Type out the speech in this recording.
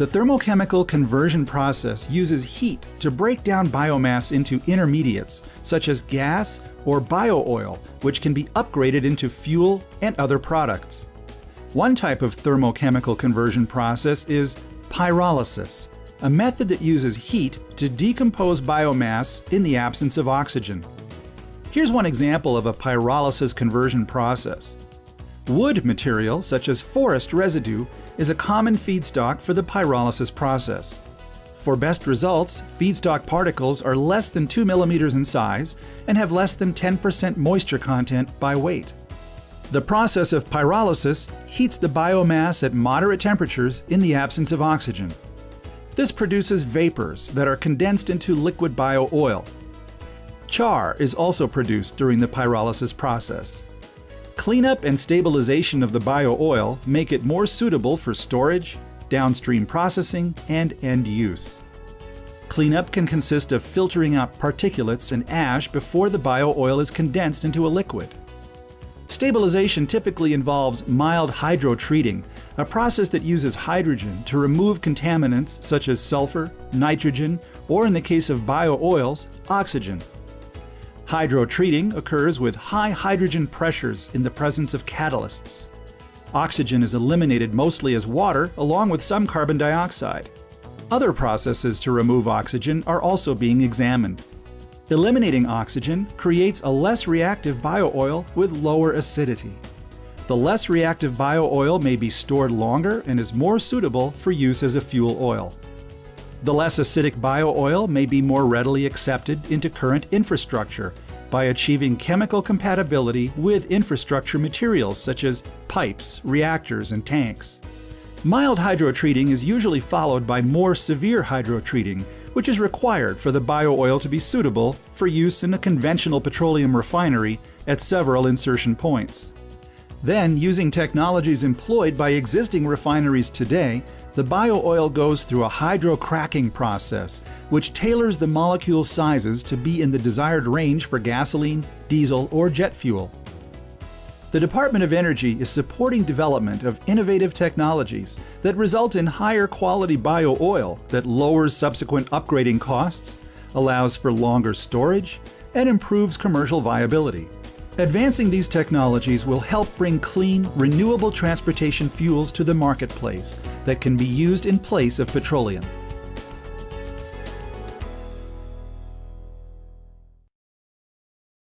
The thermochemical conversion process uses heat to break down biomass into intermediates, such as gas or bio-oil, which can be upgraded into fuel and other products. One type of thermochemical conversion process is pyrolysis, a method that uses heat to decompose biomass in the absence of oxygen. Here's one example of a pyrolysis conversion process. Wood material, such as forest residue, is a common feedstock for the pyrolysis process. For best results, feedstock particles are less than 2 millimeters in size and have less than 10% moisture content by weight. The process of pyrolysis heats the biomass at moderate temperatures in the absence of oxygen. This produces vapors that are condensed into liquid bio-oil. Char is also produced during the pyrolysis process. Cleanup and stabilization of the bio-oil make it more suitable for storage, downstream processing, and end use. Cleanup can consist of filtering out particulates and ash before the bio-oil is condensed into a liquid. Stabilization typically involves mild hydrotreating, a process that uses hydrogen to remove contaminants such as sulfur, nitrogen, or in the case of bio-oils, oxygen. Hydrotreating occurs with high hydrogen pressures in the presence of catalysts. Oxygen is eliminated mostly as water along with some carbon dioxide. Other processes to remove oxygen are also being examined. Eliminating oxygen creates a less reactive bio-oil with lower acidity. The less reactive bio-oil may be stored longer and is more suitable for use as a fuel oil. The less acidic bio-oil may be more readily accepted into current infrastructure by achieving chemical compatibility with infrastructure materials such as pipes, reactors, and tanks. Mild hydrotreating is usually followed by more severe hydrotreating, which is required for the bio-oil to be suitable for use in a conventional petroleum refinery at several insertion points. Then, using technologies employed by existing refineries today, the bio-oil goes through a hydrocracking process, which tailors the molecule sizes to be in the desired range for gasoline, diesel, or jet fuel. The Department of Energy is supporting development of innovative technologies that result in higher quality bio-oil that lowers subsequent upgrading costs, allows for longer storage, and improves commercial viability. Advancing these technologies will help bring clean, renewable transportation fuels to the marketplace that can be used in place of petroleum.